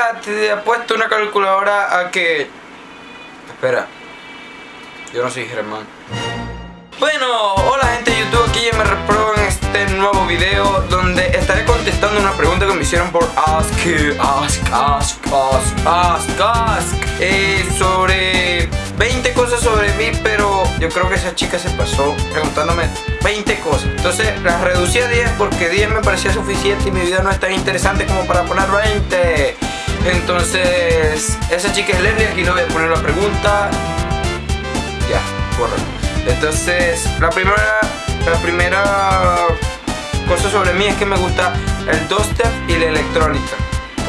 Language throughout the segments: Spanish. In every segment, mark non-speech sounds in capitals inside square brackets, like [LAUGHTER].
Hola, te ha puesto una calculadora a que... Espera. Yo no soy Germán. Bueno, hola gente de YouTube, aquí ya me repro en este nuevo video donde estaré contestando una pregunta que me hicieron por Ask, Ask, Ask, Ask, Ask, Ask eh, sobre 20 cosas sobre mí, pero yo creo que esa chica se pasó preguntándome 20 cosas. Entonces las reducí a 10 porque 10 me parecía suficiente y mi video no es tan interesante como para poner 20. Entonces, esa chica es Leslie, aquí no voy a poner la pregunta. Ya, correcto. Entonces, la primera, la primera cosa sobre mí es que me gusta el dubstep y la electrónica.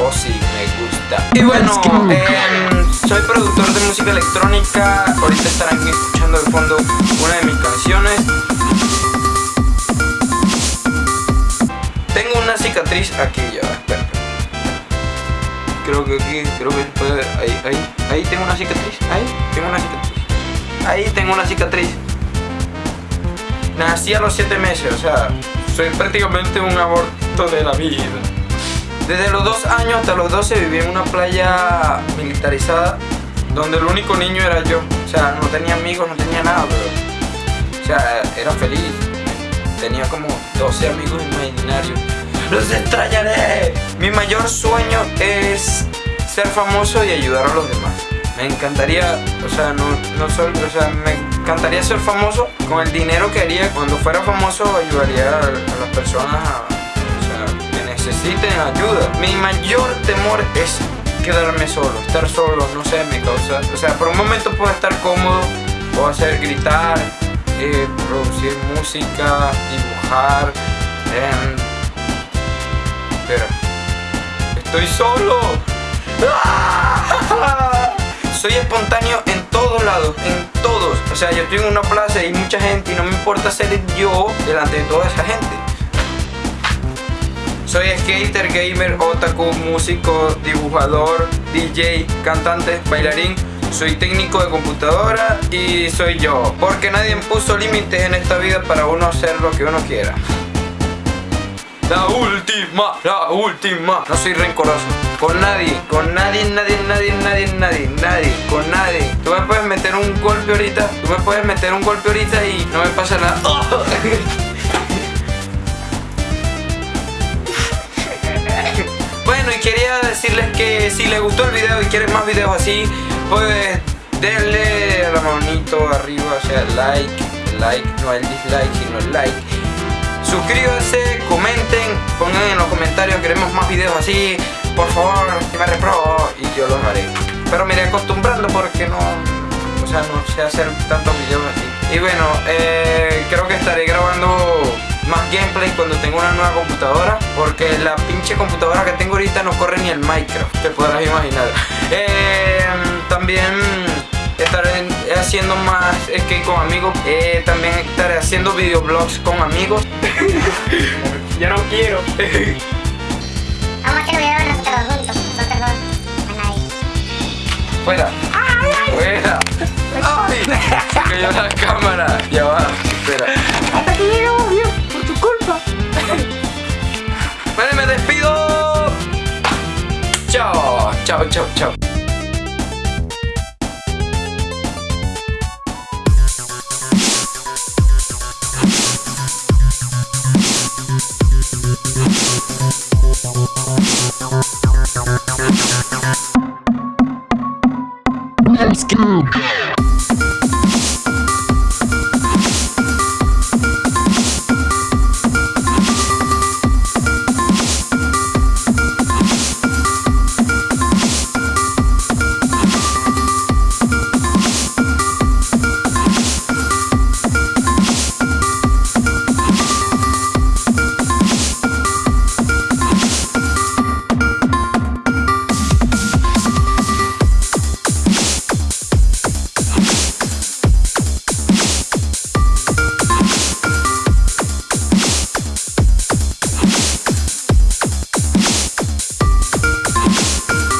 Oh sí, me gusta. Y bueno, em, soy productor de música electrónica. Ahorita estarán escuchando de fondo una de mis canciones. Tengo una cicatriz aquí ya. Creo que aquí, creo que puede. Ahí, ahí, ahí tengo una cicatriz. Ahí, tengo una cicatriz. Ahí tengo una cicatriz. Nací a los 7 meses, o sea, soy prácticamente un aborto de la vida. Desde los 2 años hasta los 12 viví en una playa militarizada donde el único niño era yo. O sea, no tenía amigos, no tenía nada, pero... O sea, era feliz. Tenía como 12 amigos imaginarios. ¡Los extrañaré! Mi mayor sueño es ser famoso y ayudar a los demás. Me encantaría, o sea, no, no solo, o sea, me encantaría ser famoso. Con el dinero que haría cuando fuera famoso ayudaría a, las personas o sea, que necesiten ayuda. Mi mayor temor es quedarme solo, estar solo, no sé, me causa, o sea, por un momento puedo estar cómodo, puedo hacer gritar, eh, producir música, dibujar, estoy solo. Soy espontáneo en todos lados, en todos. O sea, yo estoy en una plaza y hay mucha gente y no me importa ser yo delante de toda esa gente. Soy skater, gamer, otaku, músico, dibujador, DJ, cantante, bailarín. Soy técnico de computadora y soy yo. Porque nadie puso límites en esta vida para uno hacer lo que uno quiera. La última, la última. No soy rencoroso. Con nadie, con nadie, nadie, nadie, nadie, nadie, nadie, con nadie. Tú me puedes meter un golpe ahorita, tú me puedes meter un golpe ahorita y no me pasa nada. [LAUGHS] bueno, y quería decirles que si les gustó el video y quieren más videos así, pues denle la manito arriba, o sea, like, like, no el dislike, sino el like Suscríbanse, comenten, pongan en los comentarios, queremos más videos así, por favor, que me repro y yo los haré. Pero me iré acostumbrando porque no, o sea, no sé hacer tantos videos así. Y bueno, eh, creo que estaré grabando más gameplay cuando tenga una nueva computadora porque la pinche computadora que tengo ahorita no corre ni el Minecraft, te podrás imaginar. [LAUGHS] Eh, también haciendo más skate con amigos. Eh, también estaré haciendo videoblogs con amigos. [LAUGHS] ya no quiero. Vamos a hacer videos nosotros juntos. Nosotros dos. A nadie. Fuera. Fuera. Ay. Se cayó la cámara. Ya va. Espera. Hasta que llegamos bien. Por tu culpa. Vale, me despido. Chao. Chao, chao, chao. YouTube.